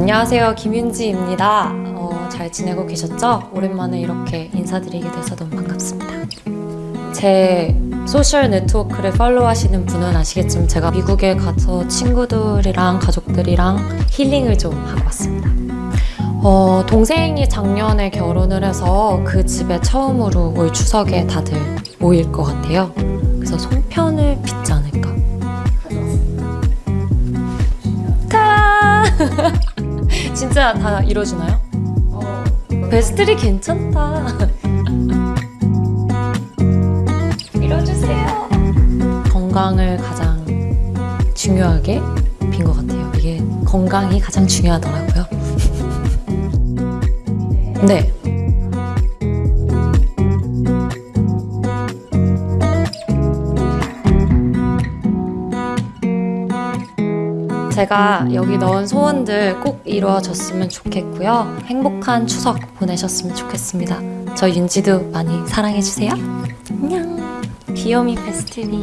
안녕하세요. 김윤지입니다. 어, 잘 지내고 계셨죠? 오랜만에 이렇게 인사드리게 돼서 너무 반갑습니다. 제 소셜 네트워크를 팔로우 하시는 분은 아시겠지만 제가 미국에 가서 친구들이랑 가족들이랑 힐링을 좀 하고 왔습니다. 어, 동생이 작년에 결혼을 해서 그 집에 처음으로 올 추석에 다들 모일 것 같아요. 그래서 송편을 빚지 않을까? 타 진짜 다 이뤄주나요? 베스트리 괜찮다. 이뤄주세요. 건강을 가장 중요하게 빈 것 같아요. 이게 건강이 가장 중요하더라고요. 네. 제가 여기 넣은 소원들 꼭 이루어졌으면 좋겠고요. 행복한 추석 보내셨으면 좋겠습니다. 저 윤지도 많이 사랑해주세요. 안녕. 귀요미 페스티리.